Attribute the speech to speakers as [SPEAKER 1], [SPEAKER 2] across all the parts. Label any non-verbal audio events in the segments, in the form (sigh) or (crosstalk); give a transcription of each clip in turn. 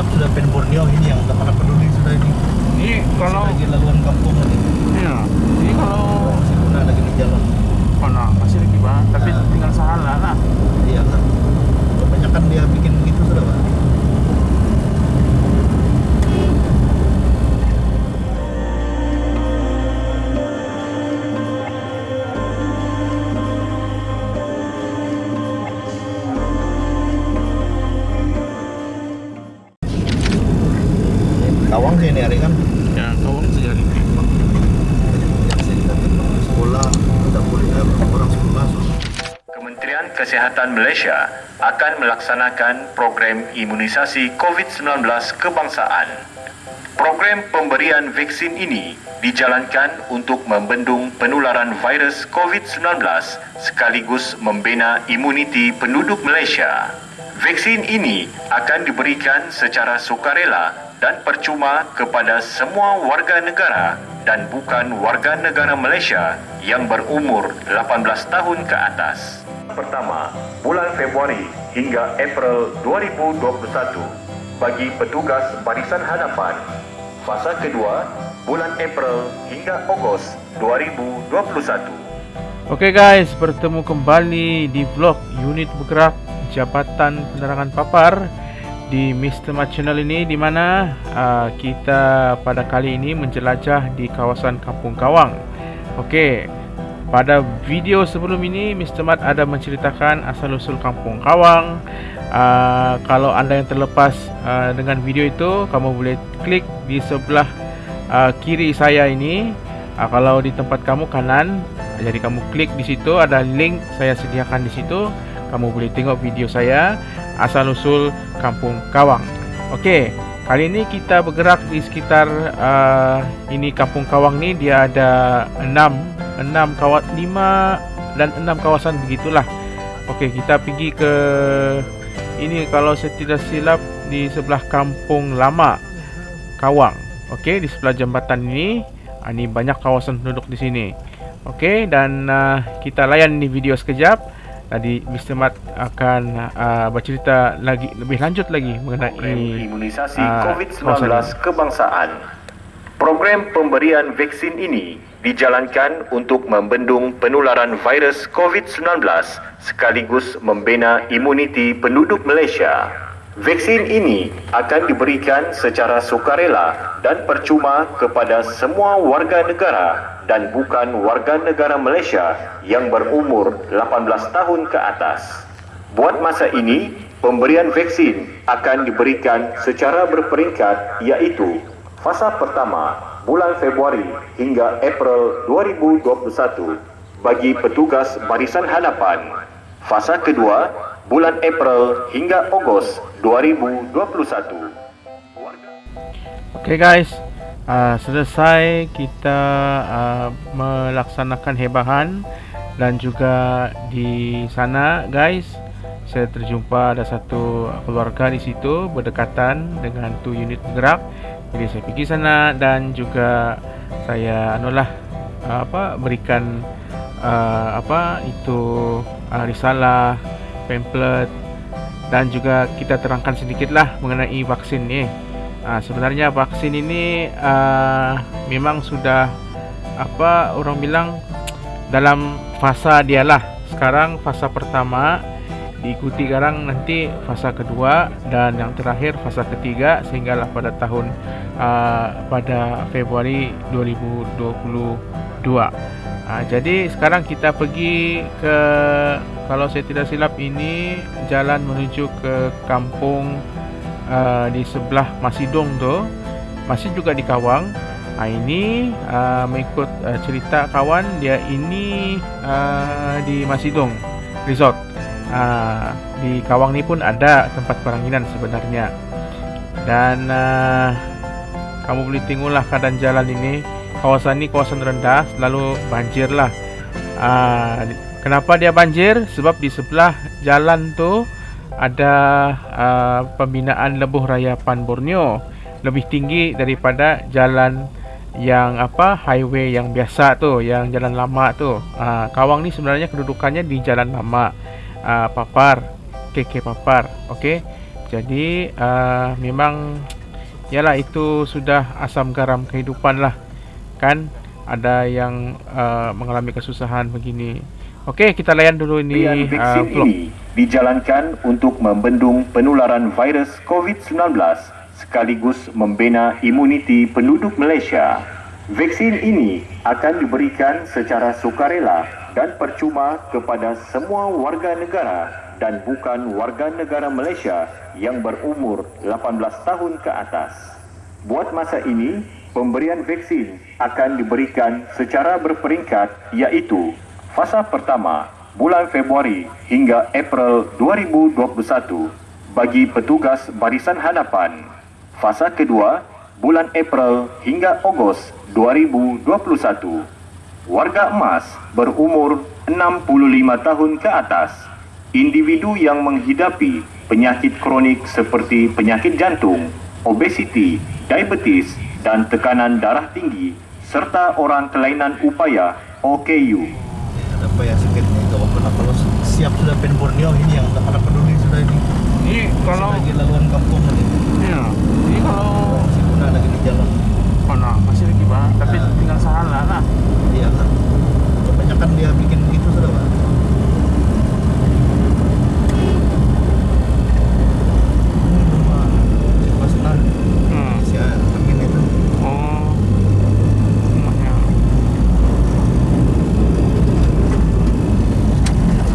[SPEAKER 1] banyak sudah pen Borneo ini yang tak pada peduli sudah ini.
[SPEAKER 2] Ini kalau
[SPEAKER 1] lagi laluan kampung ini.
[SPEAKER 2] ya, ini kalau
[SPEAKER 1] Masih guna lagi di jalan.
[SPEAKER 2] mana masih lagi bang, tapi
[SPEAKER 1] Ah.
[SPEAKER 2] tinggal salah lah.
[SPEAKER 1] Iya kan. Kebanyakan dia
[SPEAKER 2] Ya,
[SPEAKER 1] saya ke sekolah tidak boleh eh, orang sekolah.
[SPEAKER 3] Kementerian Kesihatan Malaysia akan melaksanakan program imunisasi COVID-19 kebangsaan. Program pemberian vaksin ini dijalankan untuk membendung penularan virus COVID-19 sekaligus membina imuniti penduduk Malaysia. Vaksin ini akan diberikan secara sukarela dan percuma kepada semua warga negara dan bukan warga negara Malaysia yang berumur 18 tahun ke atas. Pertama, bulan Februari hingga April 2021 bagi petugas barisan hadapan. Fasa kedua, bulan April hingga Ogos 2021.
[SPEAKER 2] Oke guys, bertemu kembali di vlog unit bergerak Jabatan Penerangan Papar di Mr. Mat Channel ini di mana uh, kita pada kali ini menjelajah di kawasan Kampung Kawang. Oke, pada video sebelum ini Mr. Mat ada menceritakan asal-usul Kampung Kawang. Uh, kalau anda yang terlepas uh, dengan video itu, kamu boleh klik di sebelah uh, kiri saya ini. Uh, kalau di tempat kamu kanan, jadi kamu klik di situ ada link saya sediakan di situ. Kamu boleh tengok video saya asal usul Kampung Kawang. Okey, kali ini kita bergerak di sekitar uh, ini Kampung Kawang ni dia ada 6 6 kawat 5 dan 6 kawasan begitulah. Okey, kita pergi ke ini kalau saya tidak silap di sebelah Kampung Lama Kawang. Okey, di sebelah jambatan ini ah, ini banyak kawasan penduduk di sini. Okey, dan uh, kita layan di video sekejap. Tadi Mr. Mat akan uh, bercerita lagi lebih lanjut lagi
[SPEAKER 3] Program
[SPEAKER 2] mengenai
[SPEAKER 3] imunisasi
[SPEAKER 2] ah,
[SPEAKER 3] COVID-19
[SPEAKER 2] kawasan
[SPEAKER 3] kebangsaan. Program pemberian vaksin ini dijalankan untuk membendung penularan virus COVID-19 sekaligus membina imuniti penduduk Malaysia. Vaksin ini akan diberikan secara sukarela dan percuma kepada semua warga negara dan bukan warga negara Malaysia yang berumur 18 tahun ke atas. Buat masa ini, pemberian vaksin akan diberikan secara berperingkat iaitu fasa pertama bulan Februari hingga April 2021 bagi petugas barisan hadapan. Fasa kedua bulan April hingga Ogos 2021.
[SPEAKER 2] Okey guys, uh, selesai kita uh, melaksanakan hebahan dan juga di sana guys, saya terjumpa ada satu keluarga di situ berdekatan dengan tu unit bergerak. Jadi saya pergi sana dan juga saya anulah uh, apa berikan uh, apa itu uh, risalah, pamphlet dan juga kita terangkan sedikitlah mengenai vaksin ni. Uh, sebenarnya vaksin ini uh, memang sudah apa orang bilang dalam fasa dialah. Sekarang fasa pertama diikuti sekarang nanti fasa kedua dan yang terakhir fasa ketiga sehinggalah pada tahun uh, pada Februari 2022. Uh, jadi sekarang kita pergi ke kalau saya tidak silap ini jalan menuju ke kampung uh, di sebelah Masidong tu masih juga di Kawang. Uh, ini uh, mengikut uh, cerita kawan dia ini uh, di Masidong Resort. Uh, di Kawang ni pun ada tempat peranginan sebenarnya. Dan uh, kamu boleh tengoklah keadaan jalan ini. Kawasan ini kawasan rendah, selalu banjir lah. Uh, kenapa dia banjir? Sebab di sebelah jalan tu ada uh, pembinaan lebuh raya Pan Borneo lebih tinggi daripada jalan yang apa highway yang biasa tu, yang jalan lama tu. Uh, Kawang ni sebenarnya kedudukannya di jalan lama uh, Papar, KK Papar. Okey. Jadi uh, memang Yalah itu sudah asam garam kehidupan lah Kan ada yang uh, mengalami kesusahan begini Okey kita layan dulu ini uh, vlog
[SPEAKER 3] ini dijalankan untuk membendung penularan virus COVID-19 sekaligus membina imuniti penduduk Malaysia. Vaksin ini akan diberikan secara sukarela dan percuma kepada semua warga negara dan bukan warga negara Malaysia yang berumur 18 tahun ke atas. Buat masa ini, pemberian vaksin akan diberikan secara berperingkat iaitu fasa pertama bulan Februari hingga April 2021 bagi petugas barisan hadapan. Fasa kedua bulan April hingga Ogos 2021. Warga emas berumur 65 tahun ke atas. Individu yang menghidapi penyakit kronik seperti penyakit jantung, obesiti, diabetes dan tekanan darah tinggi serta orang kelainan upaya OKU.
[SPEAKER 1] Ada apa yang sakit itu apa kalau siap sudah pen Borneo ini yang tak ada peduli sudah ini.
[SPEAKER 2] Ini
[SPEAKER 1] Masih lagi laluan kampung tadi.
[SPEAKER 2] ya, Ini kalau
[SPEAKER 1] Jalan.
[SPEAKER 2] Mana masih lagi pak Tapi
[SPEAKER 1] Ah.
[SPEAKER 2] tinggal salah lah
[SPEAKER 1] Iya kan. Kebanyakan dia bikin begitu sudah pak. Ini rumah Mas Nan.
[SPEAKER 2] hmm.
[SPEAKER 1] Si Amin itu.
[SPEAKER 2] Oh Rumahnya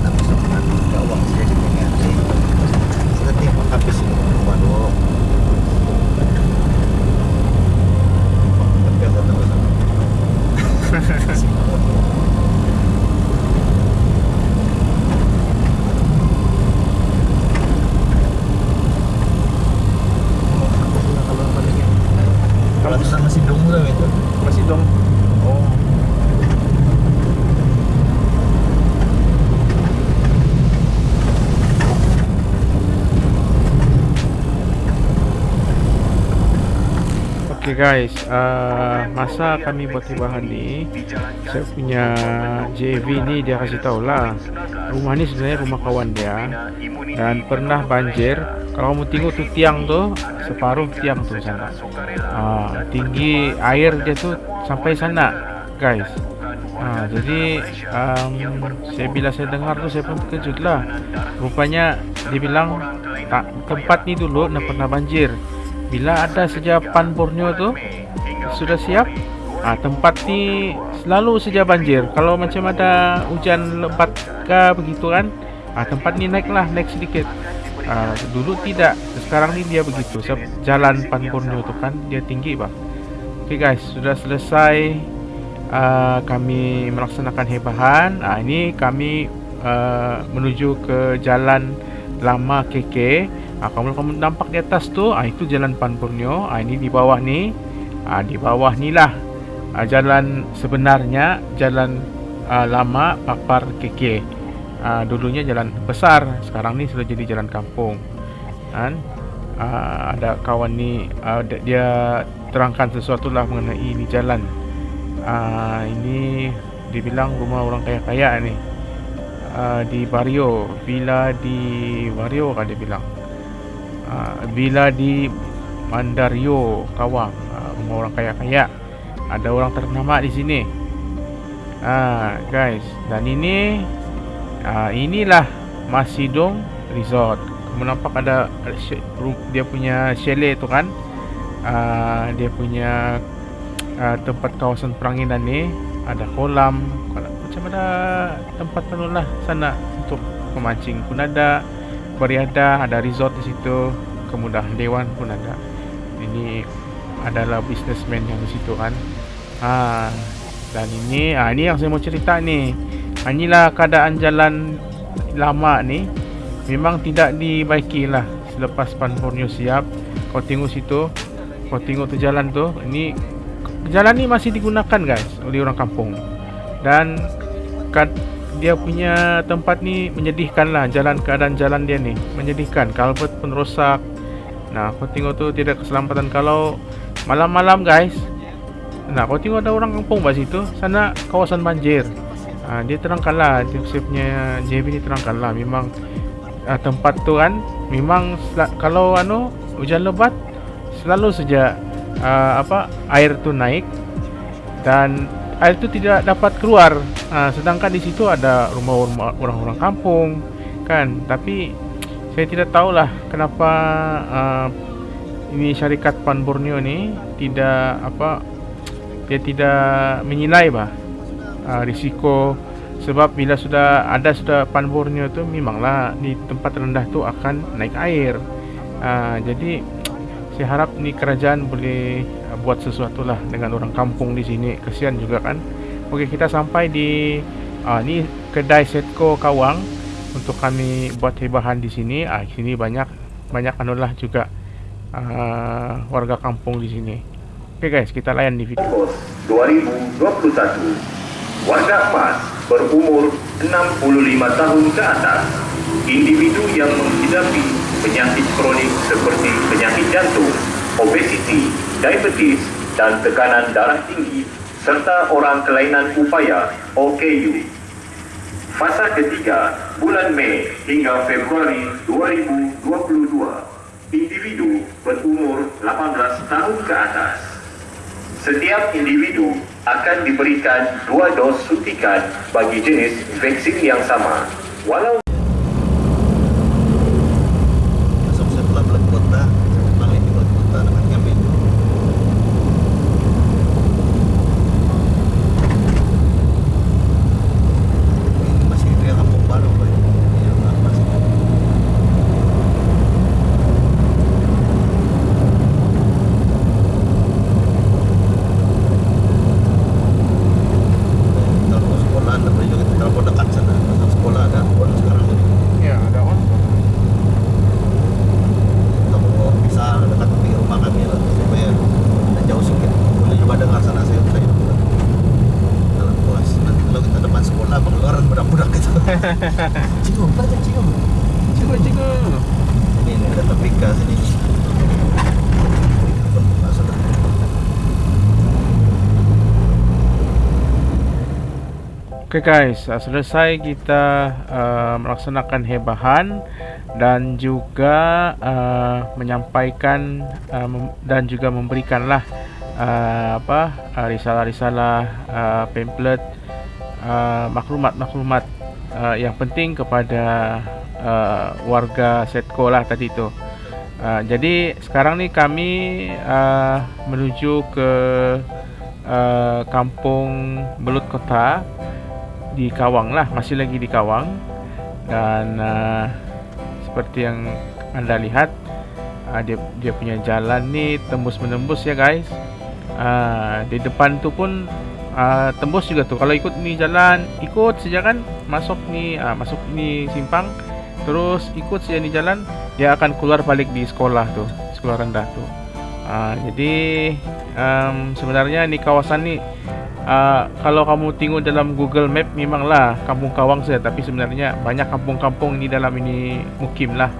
[SPEAKER 1] Tak bisa mengatur ke uang saya di pengen. Nanti habis ini rumah dulu. Tapi aku tahu sana. Kalau sana masih dong lah itu.
[SPEAKER 2] Masih dong
[SPEAKER 1] Oh.
[SPEAKER 2] Okay guys, uh, masa kami buat bahan ni Saya punya JV ni dia kasih tahu lah Rumah ni sebenarnya rumah kawan dia. Dan pernah banjir Kalau kamu tengok tu tiang tu Separuh tiang tu sana. Uh, Tinggi air dia tu sampai sana guys. Uh, Jadi um, saya bila saya dengar tu saya pun terkejut lah Rupanya dia bilang tak, tempat ni dulu nak pernah banjir Bila ada saja pan Borneo tu sudah siap? Ah, Tempat ni selalu saja banjir. Kalau macam ada hujan lebat ke begitu kan ah, Tempat ni naik lah, naik sedikit. Ah, Dulu tidak, sekarang ni dia begitu. Sebab jalan Borneo tu kan dia tinggi bang. Okay guys, sudah selesai uh, Kami melaksanakan hebahan ah, Ini kami uh, menuju ke jalan lama KK ah, Kalau kamu nampak di atas tu ah, Itu jalan Pan Borneo ah, Ini di bawah ni. Ah, Di bawah ni lah. Ah, Jalan sebenarnya Jalan ah, lama Papar KK ah, Dulunya jalan besar. Sekarang ni sudah jadi jalan kampung. Kan? Ah, Ada kawan ni ah, dia- terangkan sesuatu lah mengenai ini jalan. Ah, Ini dibilang rumah orang kaya-kaya ni. Uh, di Barrio. Villa di Barrio kan dia bilang Villa di Mandario Kawang uh, rumah orang kaya-kaya ada orang ternama di sini. Ah guys dan ini uh, inilah Masidong Resort. Kamu nampak ada dia punya chalet tu kan? Uh, dia punya uh, tempat kawasan peranginan ni ada kolam macam ada tempat penuh lah sana untuk memancing pun ada beriadah ada resort di situ kemudahan dewan pun ada. Ini adalah businessman yang di situ kan. Ha dan ini ah ini yang saya mau cerita ni. Ha, inilah keadaan jalan lama ni. Memang tidak dibaiki lah selepas Pan Borneo siap. Kau tengok situ kau tengok tu jalan tu. Ini jalan ni masih digunakan guys oleh orang kampung. Dan kad, dia punya tempat ni menyedihkan lah jalan keadaan jalan dia ni. Menyedihkan kalbet pun rosak. Nah kau tengok tu tidak keselamatan kalau malam-malam guys. Nah kau tengok ada orang kampung kat situ sana kawasan banjir. Ha, dia terangkan lah dia punya JB ni terangkan lah. Memang uh, tempat tu kan memang kalau anu hujan lebat selalu saja uh, apa air tu naik. Dan air tu tidak dapat keluar. Uh, sedangkan di situ ada rumah-rumah orang-orang kampung kan. Tapi saya tidak tahulah kenapa uh, ini syarikat Pan Borneo ni tidak apa dia tidak menilai bah uh, risiko sebab bila sudah ada sudah Pan Borneo tu memanglah di tempat rendah tu akan naik air. Uh, jadi saya harap ni kerajaan boleh buat sesuatu lah dengan orang kampung di sini. Kesian juga kan. Okey kita sampai di uh, ni kedai Setco Kawang untuk kami buat hibahan di sini. Ah uh, sini banyak banyak anulah juga uh, warga kampung di sini. Okey guys, kita layan di video.
[SPEAKER 3] Ogos 2021, warga emas berumur 65 tahun ke atas, individu yang diabetes dan tekanan darah tinggi serta orang kelainan upaya OKU. Fasa ketiga, bulan Mei hingga Februari 2022, individu berumur 18 tahun ke atas. Setiap individu akan diberikan dua dos suntikan bagi jenis vaksin yang sama. Walau
[SPEAKER 1] Masuk saya pulang balik kota, saya balik di balik kota dengan kami. Ini masih dia kampung baru, Pak. Iya, masih. Kalau sekolah, ada juga kita telepon dekat sana. Kalau sekolah ada, baru sekarang ini.
[SPEAKER 2] Ya, ada on.
[SPEAKER 1] kalau bisa dekat di rumah kami lah supaya tidak jauh sedikit boleh coba dengar sana saya saya dalam puas nanti kalau kita depan sekolah pengeluaran budak-budak cium apa cium
[SPEAKER 2] Cikgu, cikgu.
[SPEAKER 1] ini ini ada topika sini?
[SPEAKER 2] Oke guys, uh, selesai kita uh, melaksanakan hebahan dan juga uh, menyampaikan uh, mem- dan juga memberikanlah uh, apa uh, risalah-risalah uh, pamphlet uh, maklumat-maklumat uh, yang penting kepada uh, warga Setco lah tadi tu. Uh, jadi sekarang ni kami uh, menuju ke uh, kampung Belut Kota di Kawang lah. Masih lagi di Kawang. Dan uh, seperti yang anda lihat uh, dia dia punya jalan ni tembus menembus ya guys. Uh, di depan tu pun uh, tembus juga tu kalau ikut ni jalan ikut saja kan masuk ni uh, masuk ni simpang terus ikut saja ni jalan dia akan keluar balik di sekolah tu sekolah rendah tu uh, jadi um, sebenarnya ni kawasan ni Uh, kalau kamu tengok dalam Google Map memanglah kampung Kawang saja tapi sebenarnya banyak kampung-kampung ini dalam ini mukim lah.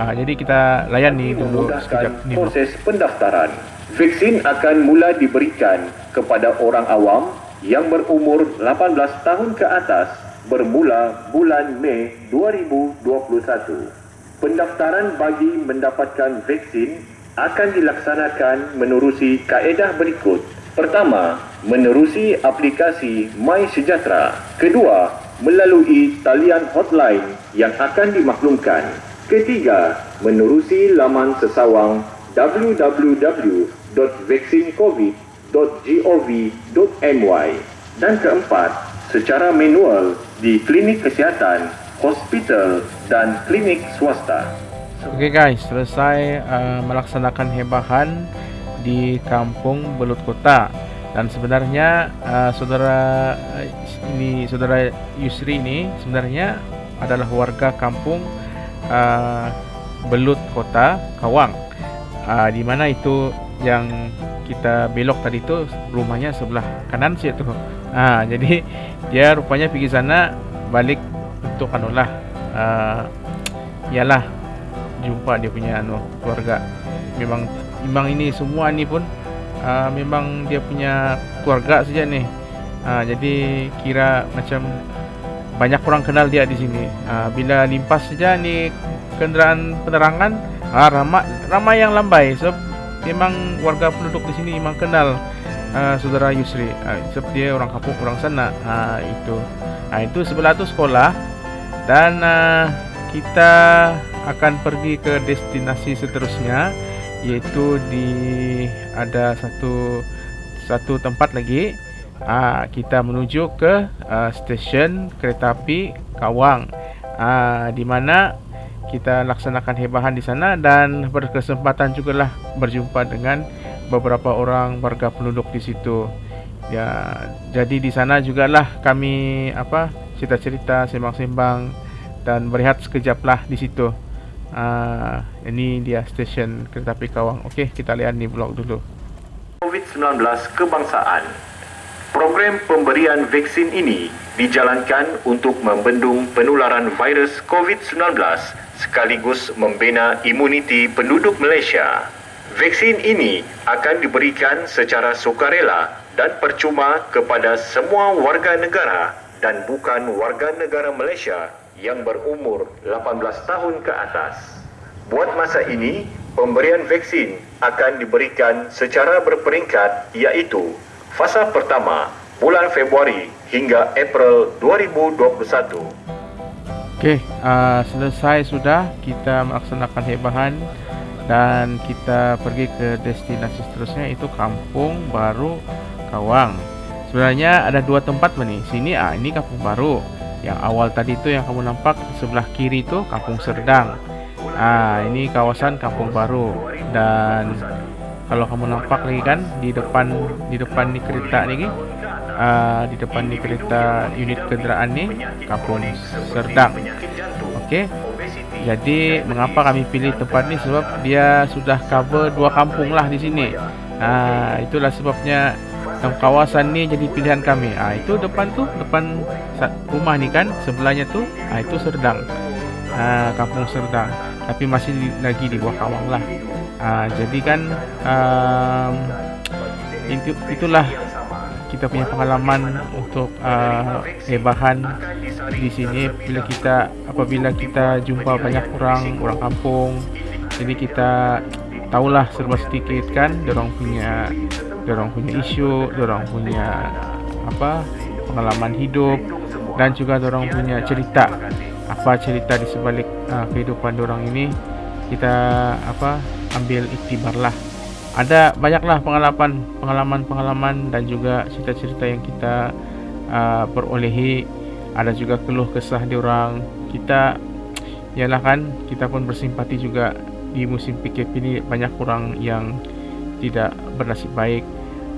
[SPEAKER 2] Uh, jadi kita layan ni dulu sekejap ni.
[SPEAKER 3] proses pendaftaran. Vaksin akan mula diberikan kepada orang awam yang berumur 18 tahun ke atas bermula bulan Mei 2021. Pendaftaran bagi mendapatkan vaksin akan dilaksanakan menerusi kaedah berikut. Pertama, menerusi aplikasi My Sejahtera. Kedua, melalui talian hotline yang akan dimaklumkan. Ketiga, menerusi laman sesawang www.vaksincovid.gov.my dan keempat, secara manual di klinik kesihatan, hospital dan klinik swasta.
[SPEAKER 2] Okey guys, selesai uh, melaksanakan hebahan di kampung Belut Kota dan sebenarnya uh, saudara uh, ini saudara Yusri ini sebenarnya adalah warga kampung uh, Belut Kota Kawang. Uh, di mana itu yang kita belok tadi tu rumahnya sebelah kanan sih tu. Ah jadi (laughs) dia rupanya pergi sana balik untuk anulah uh, ialah jumpa dia punya anu keluarga. Memang memang ini semua ni pun uh, memang dia punya keluarga saja ni. Uh, jadi kira macam banyak orang kenal dia di sini. Uh, bila limpas saja ni kenderaan penerangan, uh, ramai ramai yang lambai. So memang warga penduduk di sini memang kenal uh, saudara Yusri. Uh, dia orang kampung orang sana. Uh, itu. Uh, itu sebelah tu sekolah dan uh, kita akan pergi ke destinasi seterusnya yaitu di ada satu satu tempat lagi uh, kita menuju ke uh, stesen kereta api Kawang uh, di mana kita laksanakan hebahan di sana dan berkesempatan juga lah berjumpa dengan beberapa orang warga penduduk di situ. Ya, jadi di sana juga lah kami apa cerita-cerita, sembang-sembang dan berehat sekejap lah di situ. Uh, ini dia stesen kereta api Kawang. Okey, kita lihat ni vlog dulu.
[SPEAKER 3] COVID-19 kebangsaan Program pemberian vaksin ini dijalankan untuk membendung penularan virus COVID-19 sekaligus membina imuniti penduduk Malaysia. Vaksin ini akan diberikan secara sukarela dan percuma kepada semua warga negara dan bukan warga negara Malaysia yang berumur 18 tahun ke atas. Buat masa ini, pemberian vaksin akan diberikan secara berperingkat iaitu fasa pertama bulan Februari hingga April 2021.
[SPEAKER 2] Okey, uh, selesai sudah kita melaksanakan hebahan dan kita pergi ke destinasi seterusnya itu Kampung Baru Kawang. Sebenarnya ada dua tempat ni. Sini ah ini Kampung Baru. Yang awal tadi tu yang kamu nampak sebelah kiri tu Kampung Serdang. Ah ini kawasan Kampung Baru dan kalau kamu nampak lagi kan di depan di depan ni kereta ni uh, di depan ni kereta unit kenderaan ni kampung Serdang. Okey. Jadi mengapa kami pilih tempat ni? Sebab dia sudah cover dua kampung lah di sini. Uh, itulah sebabnya kawasan ni jadi pilihan kami. Uh, itu depan tu depan rumah ni kan sebelahnya tu uh, itu Serdang. Uh, kampung Serdang. Tapi masih lagi di bawah kawang lah. Uh, jadi kan um, itu, itulah kita punya pengalaman untuk uh, hebahan di sini. Bila kita apabila kita jumpa banyak orang orang kampung jadi kita tahulah serba sedikit kan orang punya orang punya isu orang punya apa pengalaman hidup dan juga orang punya cerita. Apa cerita di sebalik uh, kehidupan orang ini kita apa ambil iktibarlah ada banyaklah pengalaman pengalaman pengalaman dan juga cerita-cerita yang kita uh, perolehi ada juga keluh kesah di orang kita ialah kan kita pun bersimpati juga di musim PKP ini banyak orang yang tidak bernasib baik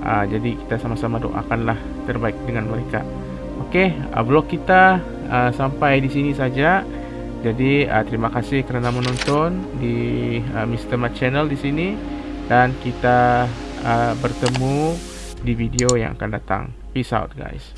[SPEAKER 2] uh, jadi kita sama-sama doakanlah terbaik dengan mereka Okey, uh, vlog kita uh, sampai di sini saja. Jadi uh, terima kasih kerana menonton di uh, Mr. Mat Channel di sini dan kita uh, bertemu di video yang akan datang. Peace out guys.